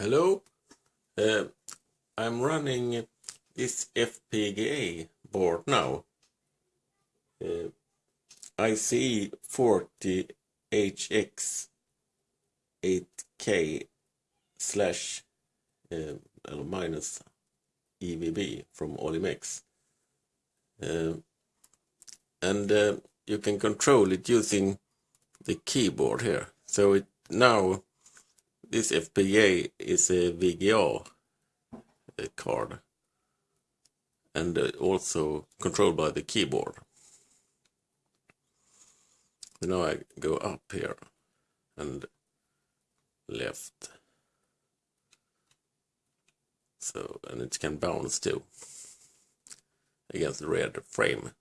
Hello, uh, I'm running this FPGA board now. Uh, IC 40HX 8K slash uh, minus EVB from Olimex. Uh, and uh, you can control it using the keyboard here. So it now this FPGA is a VGA card and uh, also controlled by the keyboard. Now I go up here and left. So, and it can bounce too against the red frame.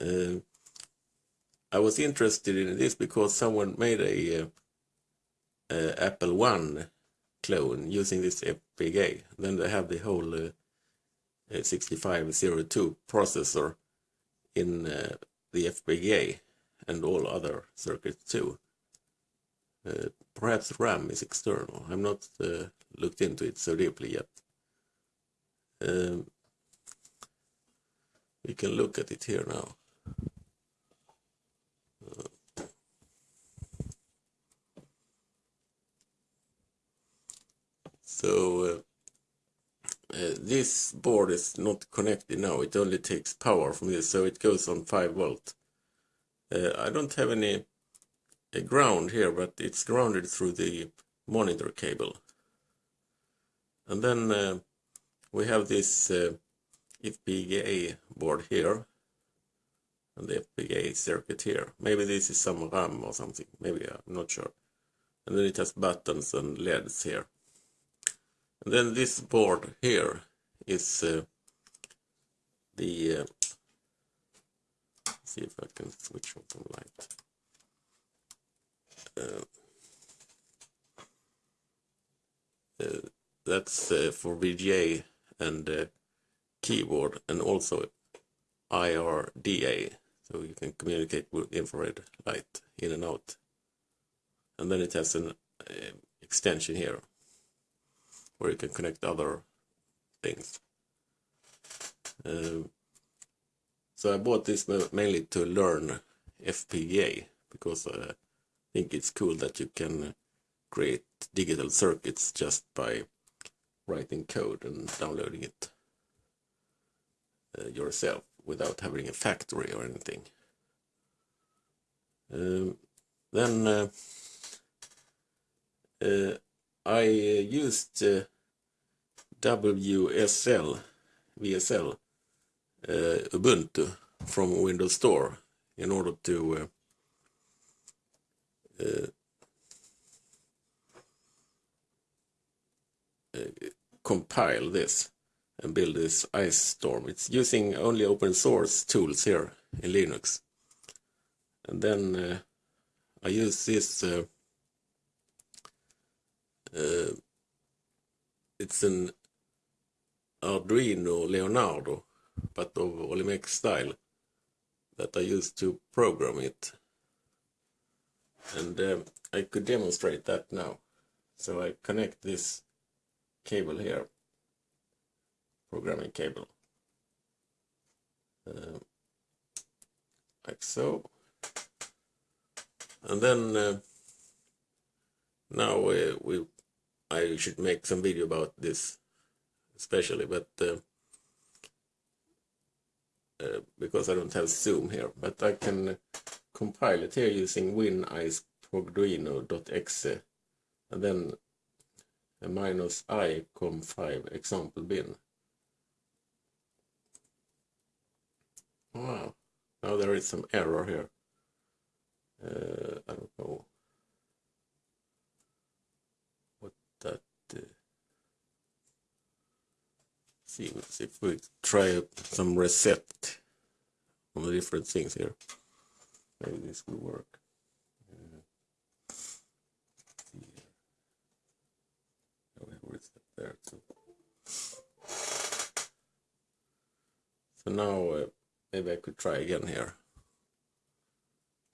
Uh, I was interested in this because someone made a uh, uh, Apple One clone using this FPGA. Then they have the whole uh, 6502 processor in uh, the FPGA and all other circuits too. Uh, perhaps RAM is external. I'm not uh, looked into it so deeply yet. Um, we can look at it here now. So uh, uh, this board is not connected now. It only takes power from this, so it goes on 5 volt. Uh, I don't have any ground here, but it's grounded through the monitor cable. And then uh, we have this uh, FPGA board here and the FPGA circuit here. Maybe this is some RAM or something. Maybe I'm not sure. And then it has buttons and LEDs here. And then this board here is uh, the, uh, see if I can switch on some light. Uh, uh that's uh, for VGA and uh, keyboard and also IRDA so you can communicate with infrared light in and out. And then it has an extension here where you can connect other things. Um, so I bought this mainly to learn FPGA because I think it's cool that you can create digital circuits just by writing code and downloading it uh, yourself without having a factory or anything. Um, then uh, uh, I uh, used uh, WSL, VSL, uh, Ubuntu from Windows Store in order to compile this and build this IceStorm. It's using only open source tools here in Linux. And then uh, I use this uh, it's an Arduino Leonardo, but of Olimex style, that I used to program it. And uh, I could demonstrate that now. So I connect this cable here, programming cable, uh, like so. And then uh, now uh, we I should make some video about this especially but uh, uh, because I don't have zoom here but I can compile it here using winiceprogduino.exe and then a minus i com5 example bin. Wow now there is some error here. Uh, I don't know see if we try some reset on the different things here. Maybe this will work. there too. So now uh, maybe I could try again here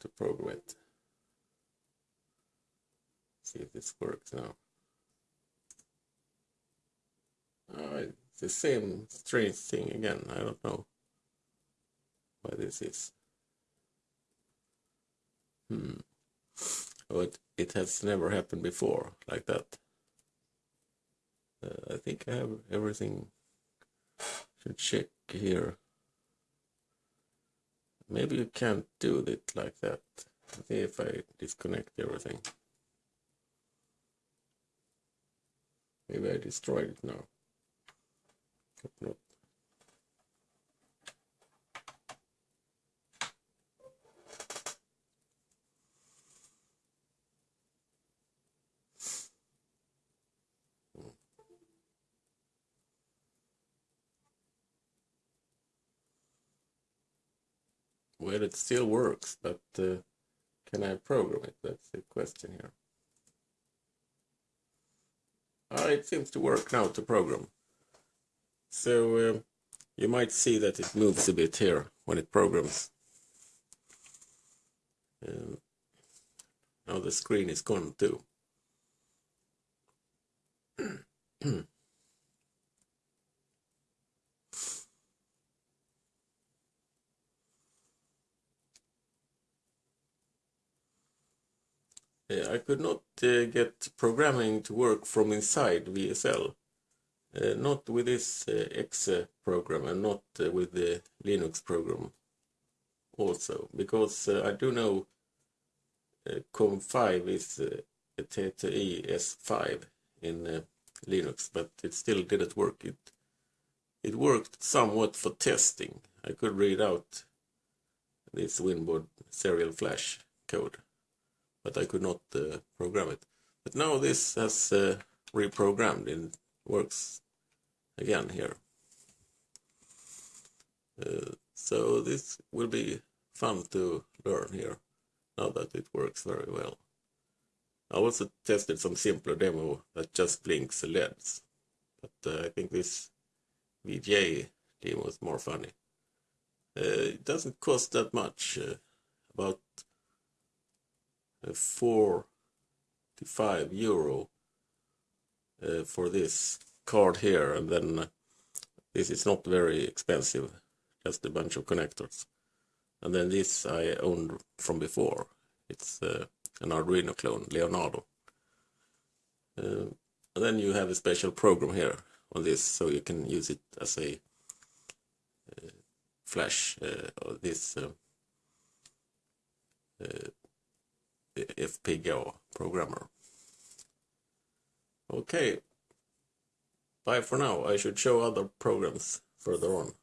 to program it. See if this works now. The same strange thing again. I don't know why this is. Hmm. But it has never happened before like that. Uh, I think I have everything. Should check here. Maybe you can't do it like that. See if I disconnect everything. Maybe I destroyed it now. Hope not. Well, it still works, but uh, can I program it? That's the question here. Ah, it seems to work now to program. So uh, you might see that it moves a bit here when it programs. Uh, now the screen is gone too. I could not uh, get programming to work from inside VSL. Uh, not with this uh, exe uh, program and not uh, with the Linux program also, because I do know COM5 is a ttyS5 in Linux, but it still didn't work. It it worked somewhat for testing. I could read out this Winbond serial flash code but I could not uh, program it. But now this has uh, reprogrammed and works again here. Uh, so this will be fun to learn here, now that it works very well. I also tested some simpler demo that just blinks the LEDs, but uh, I think this VGA demo is more funny. Uh, it doesn't cost that much, uh, about 45 euro uh, for this card here and then uh, this is not very expensive just a bunch of connectors. And then this I owned from before. It's uh, an Arduino clone Leonardo. Uh, and then you have a special program here on this so you can use it as a uh, flash uh, or this FPGA programmer. Okay, bye for now. I should show other programs further on.